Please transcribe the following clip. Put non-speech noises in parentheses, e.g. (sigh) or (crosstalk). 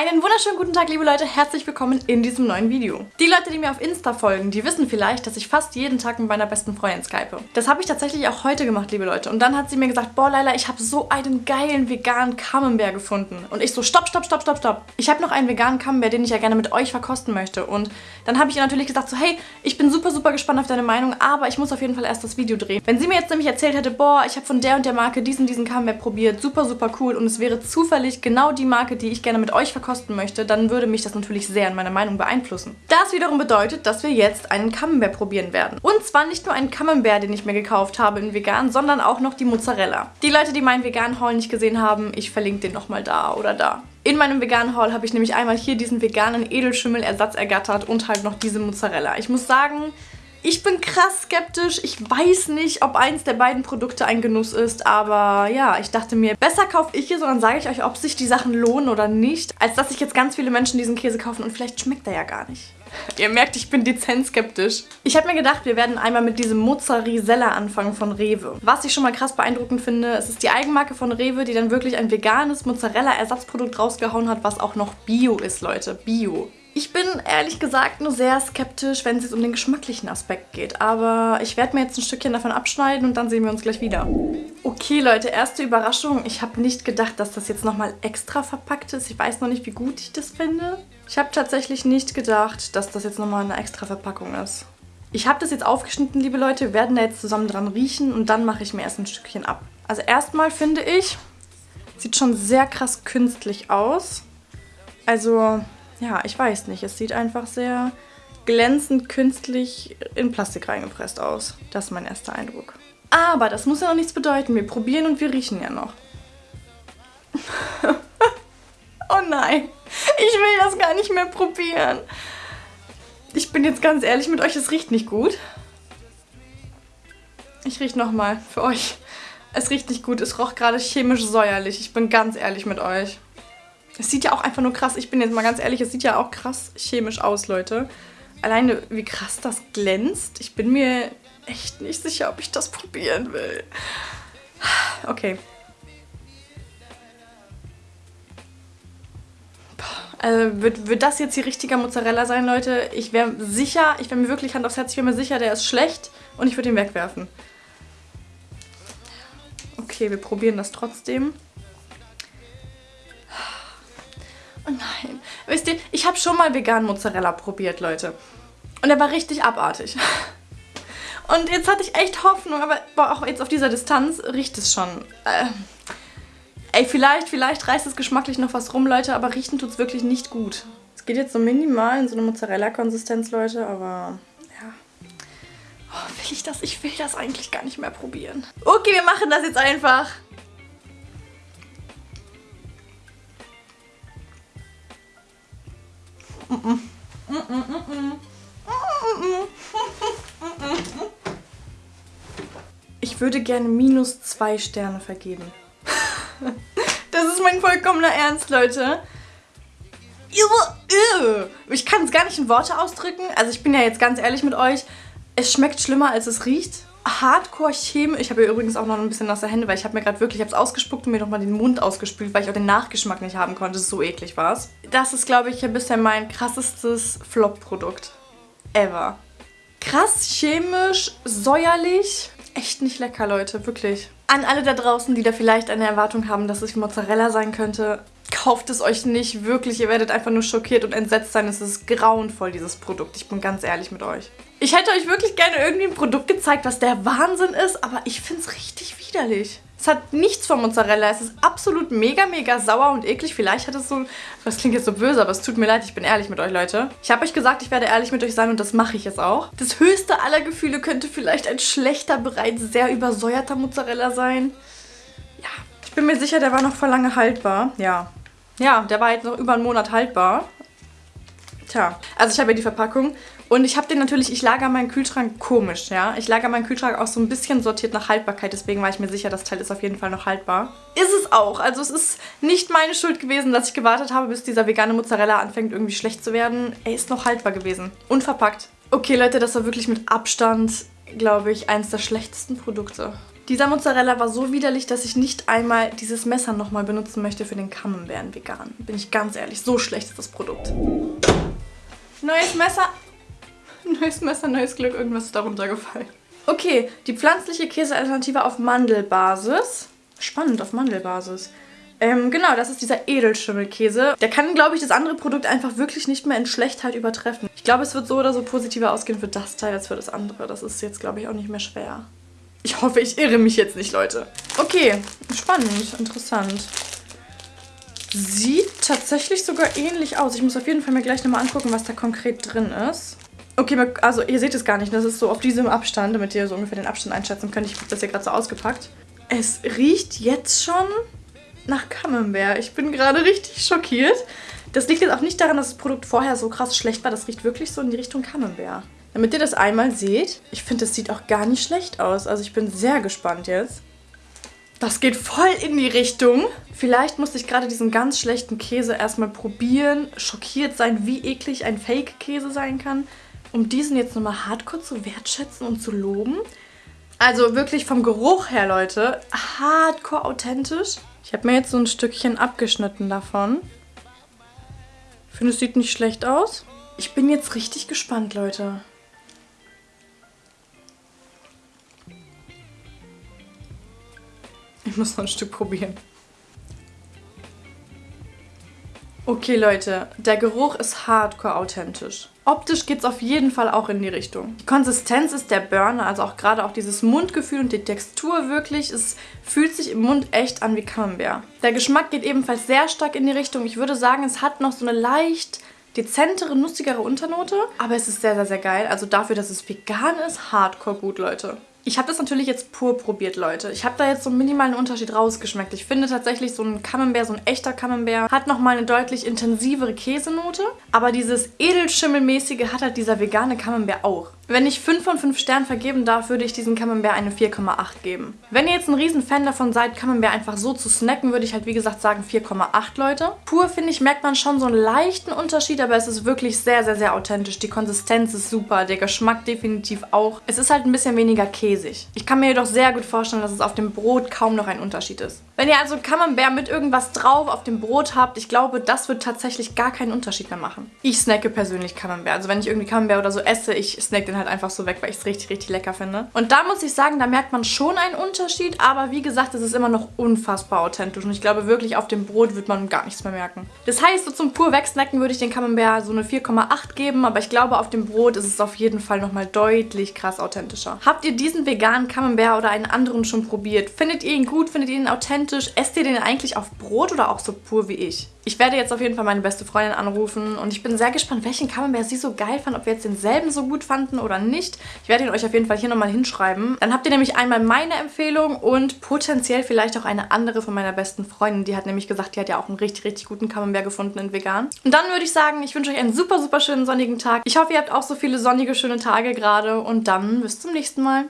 Einen wunderschönen guten Tag, liebe Leute. Herzlich willkommen in diesem neuen Video. Die Leute, die mir auf Insta folgen, die wissen vielleicht, dass ich fast jeden Tag mit meiner besten Freundin skype. Das habe ich tatsächlich auch heute gemacht, liebe Leute. Und dann hat sie mir gesagt, boah, Leila, ich habe so einen geilen veganen Camembert gefunden. Und ich so, stopp, stopp, stopp, stopp, stopp. Ich habe noch einen veganen Camembert, den ich ja gerne mit euch verkosten möchte. Und dann habe ich ihr natürlich gesagt so, hey, ich bin super, super gespannt auf deine Meinung, aber ich muss auf jeden Fall erst das Video drehen. Wenn sie mir jetzt nämlich erzählt hätte, boah, ich habe von der und der Marke diesen, diesen Camembert probiert, super, super cool und es wäre zufällig genau die Marke, die ich gerne mit euch verkosten möchte, dann würde mich das natürlich sehr in meiner Meinung beeinflussen. Das wiederum bedeutet, dass wir jetzt einen Camembert probieren werden. Und zwar nicht nur einen Camembert, den ich mir gekauft habe in vegan, sondern auch noch die Mozzarella. Die Leute, die meinen veganen Haul nicht gesehen haben, ich verlinke den nochmal da oder da. In meinem veganen Haul habe ich nämlich einmal hier diesen veganen Edelschimmellersatz ergattert und halt noch diese Mozzarella. Ich muss sagen, ich bin krass skeptisch. Ich weiß nicht, ob eins der beiden Produkte ein Genuss ist, aber ja, ich dachte mir, besser kaufe ich hier, sondern sage ich euch, ob sich die Sachen lohnen oder nicht, als dass sich jetzt ganz viele Menschen diesen Käse kaufen und vielleicht schmeckt er ja gar nicht. (laughs) Ihr merkt, ich bin dezent skeptisch. Ich habe mir gedacht, wir werden einmal mit diesem Mozzarella anfangen von Rewe. Was ich schon mal krass beeindruckend finde, es ist die Eigenmarke von Rewe, die dann wirklich ein veganes Mozzarella-Ersatzprodukt rausgehauen hat, was auch noch Bio ist, Leute. Bio. Ich bin ehrlich gesagt nur sehr skeptisch, wenn es jetzt um den geschmacklichen Aspekt geht. Aber ich werde mir jetzt ein Stückchen davon abschneiden und dann sehen wir uns gleich wieder. Okay, Leute, erste Überraschung. Ich habe nicht gedacht, dass das jetzt nochmal extra verpackt ist. Ich weiß noch nicht, wie gut ich das finde. Ich habe tatsächlich nicht gedacht, dass das jetzt nochmal eine extra Verpackung ist. Ich habe das jetzt aufgeschnitten, liebe Leute. Wir werden da jetzt zusammen dran riechen und dann mache ich mir erst ein Stückchen ab. Also erstmal finde ich, sieht schon sehr krass künstlich aus. Also ja, ich weiß nicht. Es sieht einfach sehr glänzend künstlich in Plastik reingepresst aus. Das ist mein erster Eindruck. Aber das muss ja noch nichts bedeuten. Wir probieren und wir riechen ja noch. (laughs) oh nein, ich will das gar nicht mehr probieren. Ich bin jetzt ganz ehrlich mit euch, es riecht nicht gut. Ich rieche nochmal für euch. Es riecht nicht gut, es roch gerade chemisch säuerlich. Ich bin ganz ehrlich mit euch. Es sieht ja auch einfach nur krass, ich bin jetzt mal ganz ehrlich, es sieht ja auch krass chemisch aus, Leute. Alleine, wie krass das glänzt. Ich bin mir echt nicht sicher, ob ich das probieren will. Okay. Also wird, wird das jetzt hier richtiger Mozzarella sein, Leute? Ich wäre sicher, ich wäre mir wirklich Hand aufs Herz, ich wäre mir sicher, der ist schlecht und ich würde ihn wegwerfen. Okay, wir probieren das trotzdem. Ich habe schon mal veganen Mozzarella probiert, Leute. Und er war richtig abartig. Und jetzt hatte ich echt Hoffnung, aber boah, auch jetzt auf dieser Distanz riecht es schon. Äh, ey, vielleicht, vielleicht reißt es geschmacklich noch was rum, Leute, aber riechen tut es wirklich nicht gut. Es geht jetzt so minimal in so eine Mozzarella-Konsistenz, Leute, aber ja. Oh, will ich das? Ich will das eigentlich gar nicht mehr probieren. Okay, wir machen das jetzt einfach. Ich würde gerne minus zwei Sterne vergeben. Das ist mein vollkommener Ernst, Leute. Ich kann es gar nicht in Worte ausdrücken. Also ich bin ja jetzt ganz ehrlich mit euch. Es schmeckt schlimmer, als es riecht hardcore chemisch. Ich habe hier übrigens auch noch ein bisschen nasse Hände, weil ich habe mir gerade wirklich, ich habe es ausgespuckt und mir nochmal den Mund ausgespült, weil ich auch den Nachgeschmack nicht haben konnte. So eklig war es. Das ist, glaube ich, bisher mein krassestes Flop-Produkt ever. Krass chemisch, säuerlich. Echt nicht lecker, Leute, wirklich. An alle da draußen, die da vielleicht eine Erwartung haben, dass es Mozzarella sein könnte, kauft es euch nicht, wirklich. Ihr werdet einfach nur schockiert und entsetzt sein. Es ist grauenvoll, dieses Produkt. Ich bin ganz ehrlich mit euch. Ich hätte euch wirklich gerne irgendwie ein Produkt gezeigt, was der Wahnsinn ist, aber ich finde es richtig widerlich. Es hat nichts von Mozzarella. Es ist absolut mega, mega sauer und eklig. Vielleicht hat es so... Das klingt jetzt so böse, aber es tut mir leid. Ich bin ehrlich mit euch, Leute. Ich habe euch gesagt, ich werde ehrlich mit euch sein und das mache ich jetzt auch. Das höchste aller Gefühle könnte vielleicht ein schlechter, bereits sehr übersäuerter Mozzarella sein. Ja, ich bin mir sicher, der war noch vor lange haltbar. Ja, ja, der war jetzt noch über einen Monat haltbar. Tja, also ich habe ja die Verpackung und ich habe den natürlich, ich lager meinen Kühlschrank komisch, ja. Ich lager meinen Kühlschrank auch so ein bisschen sortiert nach Haltbarkeit, deswegen war ich mir sicher, das Teil ist auf jeden Fall noch haltbar. Ist es auch, also es ist nicht meine Schuld gewesen, dass ich gewartet habe, bis dieser vegane Mozzarella anfängt irgendwie schlecht zu werden. Er ist noch haltbar gewesen, unverpackt. Okay Leute, das war wirklich mit Abstand, glaube ich, eins der schlechtesten Produkte. Dieser Mozzarella war so widerlich, dass ich nicht einmal dieses Messer nochmal benutzen möchte für den Camembert vegan. Bin ich ganz ehrlich, so schlecht ist das Produkt. Neues Messer. (laughs) Neues Messer, neues Glück, irgendwas ist darunter gefallen. Okay, die pflanzliche Käsealternative auf Mandelbasis. Spannend, auf Mandelbasis. Ähm, genau, das ist dieser Edelschimmelkäse. Der kann, glaube ich, das andere Produkt einfach wirklich nicht mehr in Schlechtheit übertreffen. Ich glaube, es wird so oder so positiver ausgehen für das Teil als für das andere. Das ist jetzt, glaube ich, auch nicht mehr schwer. Ich hoffe, ich irre mich jetzt nicht, Leute. Okay, spannend, interessant. Sieht tatsächlich sogar ähnlich aus. Ich muss auf jeden Fall mir gleich nochmal angucken, was da konkret drin ist. Okay, also ihr seht es gar nicht. Das ist so auf diesem Abstand, damit ihr so ungefähr den Abstand einschätzen könnt. Ich habe das hier gerade so ausgepackt. Es riecht jetzt schon nach Camembert. Ich bin gerade richtig schockiert. Das liegt jetzt auch nicht daran, dass das Produkt vorher so krass schlecht war. Das riecht wirklich so in die Richtung Camembert. Damit ihr das einmal seht, ich finde, das sieht auch gar nicht schlecht aus. Also ich bin sehr gespannt jetzt. Das geht voll in die Richtung. Vielleicht musste ich gerade diesen ganz schlechten Käse erstmal probieren, schockiert sein, wie eklig ein Fake-Käse sein kann, um diesen jetzt nochmal hardcore zu wertschätzen und zu loben. Also wirklich vom Geruch her, Leute, hardcore authentisch. Ich habe mir jetzt so ein Stückchen abgeschnitten davon. Ich finde, es sieht nicht schlecht aus. Ich bin jetzt richtig gespannt, Leute. (laughs) muss noch ein Stück probieren. Okay, Leute, der Geruch ist hardcore authentisch. Optisch geht es auf jeden Fall auch in die Richtung. Die Konsistenz ist der Burner, also auch gerade auch dieses Mundgefühl und die Textur wirklich. Es fühlt sich im Mund echt an wie Camembert. Der Geschmack geht ebenfalls sehr stark in die Richtung. Ich würde sagen, es hat noch so eine leicht dezentere, nussigere Unternote. Aber es ist sehr, sehr, sehr geil. Also dafür, dass es vegan ist, hardcore gut, Leute. Ich habe das natürlich jetzt pur probiert, Leute. Ich habe da jetzt so einen minimalen Unterschied rausgeschmeckt. Ich finde tatsächlich so ein Camembert, so ein echter Camembert, hat nochmal eine deutlich intensivere Käsenote. Aber dieses Edelschimmelmäßige hat halt dieser vegane Camembert auch. Wenn ich 5 von 5 Sternen vergeben darf, würde ich diesem Camembert eine 4,8 geben. Wenn ihr jetzt ein riesen Fan davon seid, Camembert einfach so zu snacken, würde ich halt wie gesagt sagen 4,8 Leute. Pur finde ich, merkt man schon so einen leichten Unterschied, aber es ist wirklich sehr, sehr, sehr authentisch. Die Konsistenz ist super, der Geschmack definitiv auch. Es ist halt ein bisschen weniger käsig. Ich kann mir jedoch sehr gut vorstellen, dass es auf dem Brot kaum noch ein Unterschied ist. Wenn ihr also Camembert mit irgendwas drauf auf dem Brot habt, ich glaube, das wird tatsächlich gar keinen Unterschied mehr machen. Ich snacke persönlich Camembert. Also wenn ich irgendwie Camembert oder so esse, ich snack den halt einfach so weg, weil ich es richtig, richtig lecker finde. Und da muss ich sagen, da merkt man schon einen Unterschied, aber wie gesagt, es ist immer noch unfassbar authentisch und ich glaube wirklich, auf dem Brot wird man gar nichts mehr merken. Das heißt, so zum pur wegsnacken würde ich den Camembert so eine 4,8 geben, aber ich glaube, auf dem Brot ist es auf jeden Fall nochmal deutlich krass authentischer. Habt ihr diesen veganen Camembert oder einen anderen schon probiert? Findet ihr ihn gut? Findet ihr ihn authentisch? Esst ihr den eigentlich auf Brot oder auch so pur wie ich? Ich werde jetzt auf jeden Fall meine beste Freundin anrufen und ich bin sehr gespannt, welchen Camembert sie so geil fand, ob wir jetzt denselben so gut fanden oder nicht. Ich werde ihn euch auf jeden Fall hier nochmal hinschreiben. Dann habt ihr nämlich einmal meine Empfehlung und potenziell vielleicht auch eine andere von meiner besten Freundin. Die hat nämlich gesagt, die hat ja auch einen richtig, richtig guten Camembert gefunden in vegan. Und dann würde ich sagen, ich wünsche euch einen super, super schönen sonnigen Tag. Ich hoffe, ihr habt auch so viele sonnige, schöne Tage gerade und dann bis zum nächsten Mal.